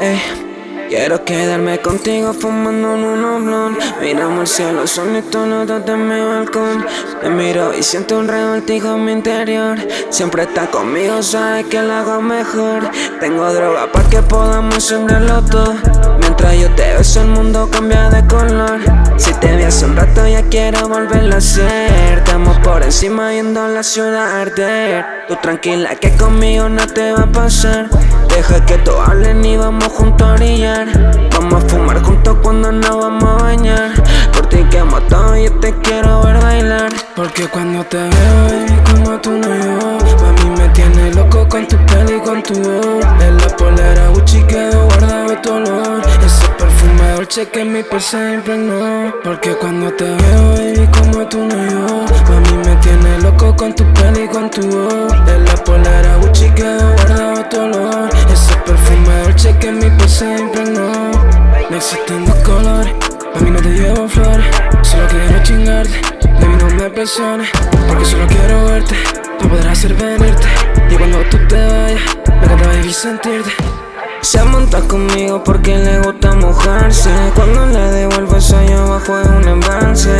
Ey, quiero quedarme contigo fumando en un oblón. Miramos el cielo solito los dos de mi balcón. Te miro y siento un revoltijo en mi interior. Siempre está conmigo, sabe que lo hago mejor. Tengo droga para que podamos encenderlo todo. Mientras yo te beso el mundo cambia de color quiero volverlo a hacer. Estamos por encima yendo a la ciudad arder. Tú tranquila que conmigo no te va a pasar. Deja que todos hablen y vamos juntos a orillar Vamos a fumar juntos cuando nos vamos a bañar. Por ti quemo todo y te quiero ver bailar. Porque cuando te veo, baby, como tú no yo A mí me tienes loco con tu pelo y con tu voz. En la polera Gucci quedo perfume dolce que mi se impregnó Porque cuando te veo, baby, como tú no yo. A mí me tienes loco con tu pelo y con tu voz. En la polera Gucci quedo guardado tu olor. Que mi se impregnó No existen dos colores, a mí no te llevo flores. Solo quiero chingarte, baby no me presiones. Porque solo quiero verte, para poder hacer venirte. Y cuando tú te vayas, me encanta vivir sentirte. Se monta conmigo porque le gusta Cuando le devuelvo eso yo abajo de un embalse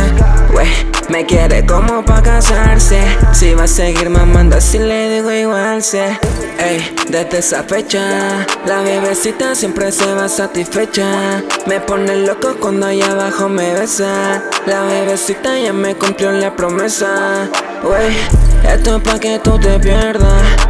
me quiere como pa' casarse. Si va a seguir mamando así le digo igual sé. Ey, desde esa fecha La bebecita siempre se va satisfecha. Me pone loco cuando allá abajo me besa. La bebecita ya me cumplió la promesa. Wey, esto es pa' que tú te pierdas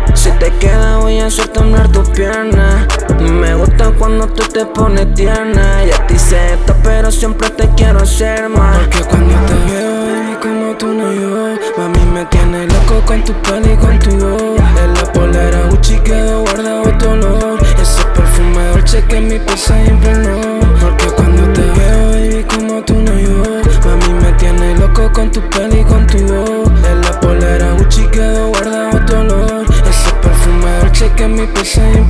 te queda voy a hacer temblar tus piernas Me gusta cuando tú te pones tierna. Y a ti se esto pero siempre te quiero hacer más. Porque cuando te veo como tú no yo. Mami me tiene loco con tu pelo y con tu voz. En la polera Gucci quedó guardado tu olor. Ese perfume dolce que mi piel siempre no. Porque the same